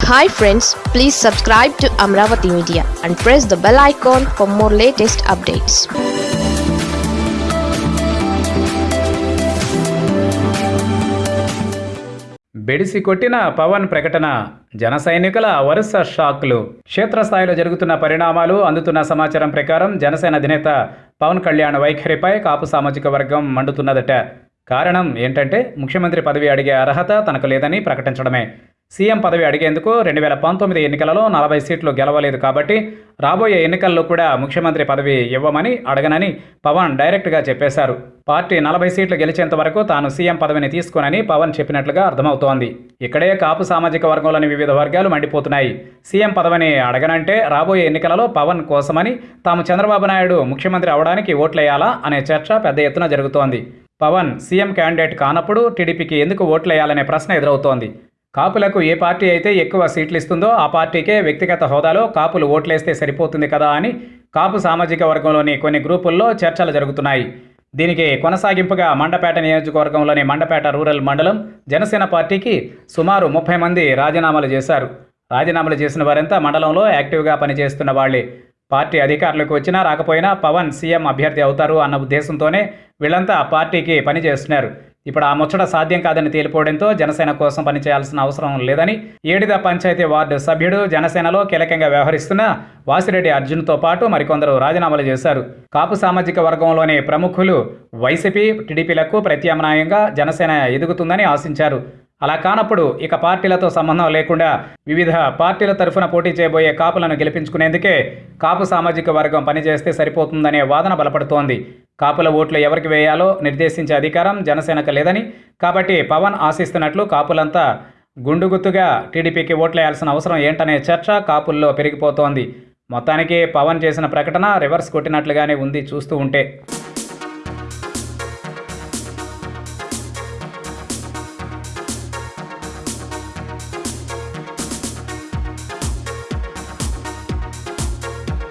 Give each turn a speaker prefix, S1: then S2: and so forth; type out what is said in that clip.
S1: Hi friends please subscribe to Amaravati media and press the bell icon for more latest updates
S2: బెడిసి కొట్టిన పవన్ ప్రకటన జన సైనికుల వరుస షాక్లు. క్షేత్రస్థాయిలో జరుగుతున్న పరిణామాలు అందుతున్న సమాచారం ప్రకారం జనసేన అధినేత పవన్ కళ్యాణ్ వైఖరిపై కాపు సామాజిక వర్గం మండుతున్నదట. కారణం ఏంటంటే ముఖ్యమంత్రి పదవి అడిగే అర్హత తనకు లేదని ప్రకటించడమే. సీఎం పదవి అడిగేందుకు రెండు వేల పంతొమ్మిది ఎన్నికలలో నలభై సీట్లు గెలవలేదు కాబట్టి రాబోయే ఎన్నికల్లో కూడా ముఖ్యమంత్రి పదవి ఇవ్వమని అడగనని పవన్ డైరెక్ట్గా చెప్పేశారు. పార్టీ నలభై సీట్లు గెలిచేంత వరకు తాను సీఎం పదవిని తీసుకోనని పవన్ చెప్పినట్లుగా అర్థమవుతోంది. ఇక్కడే కాపు సామాజిక వర్గంలోని వివిధ వర్గాలు మండిపోతున్నాయి. సీఎం పదవిని అడగనంటే రాబోయే ఎన్నికలలో పవన్ కోసమని తాము చంద్రబాబు నాయుడు ముఖ్యమంత్రి అవడానికి ఓట్లేయాలా అనే చర్చ పెద్ద ఎత్తున జరుగుతోంది. పవన్ సీఎం క్యాండిడేట్ కానప్పుడు టీడీపీకి ఎందుకు ఓట్లేయాలనే ప్రశ్న ఎదురవుతోంది. కాపులకు ఏ పార్టీ అయితే ఎక్కువ సీట్లు ఇస్తుందో ఆ పార్టీకే వ్యక్తిగత హోదాలో కాపులు ఓట్లేస్తే సరిపోతుంది కదా అని కాపు సామాజిక వర్గంలోని కొన్ని గ్రూపుల్లో చర్చలు జరుగుతున్నాయి. దీనికి కొనసాగింపుగా మండపేట నియోజకవర్గంలోని మండపేట రూరల్ మండలం జనసేన పార్టీకి సుమారు ముప్పై మంది రాజీనామాలు చేశారు. రాజీనామాలు చేసిన వారంతా మండలంలో యాక్టివ్గా పనిచేస్తున్న వాళ్ళే. పార్టీ అధికారులకు వచ్చినా రాకపోయినా పవన్ సీఎం అభ్యర్థి అవుతారు అన్న ఉద్దేశంతోనే వీళ్ళంతా పార్టీకి పనిచేస్తున్నారు. ఇప్పుడు ఆ ముచ్చట సాధ్యం కాదని తేలిపోవడంతో జనసేన కోసం పనిచేయాల్సిన అవసరం లేదని ఏడిద పంచాయతీ వార్డు సభ్యుడు జనసేనలో కీలకంగా వ్యవహరిస్తున్న వాసిరెడ్డి అర్జున్తో పాటు మరికొందరు రాజీనామాలు చేశారు. కాపు సామాజిక వర్గంలోని ప్రముఖులు వైసీపీ టీడీపీలకు ప్రత్యామ్నాయంగా జనసేన ఎదుగుతుందని ఆశించారు. అలా కానప్పుడు ఇక పార్టీలతో సంబంధం లేకుండా వివిధ పార్టీల తరఫున పోటీ చేయబోయే కాపులను గెలిపించుకునేందుకే కాపు సామాజిక వర్గం పనిచేస్తే సరిపోతుందనే వాదన బలపడుతోంది. కాపుల ఓట్లు ఎవరికి వేయాలో నిర్దేశించే అధికారం జనసేనకు లేదని కాబట్టి పవన్ ఆశిస్తున్నట్లు కాపులంతా గుండుగుత్తుగా టీడీపీకి ఓట్లేయాల్సిన అవసరం ఏంటనే చర్చ కాపుల్లో పెరిగిపోతోంది. మొత్తానికి పవన్ చేసిన ప్రకటన రివర్స్ కొట్టినట్లుగానే ఉంది చూస్తూ ఉంటే.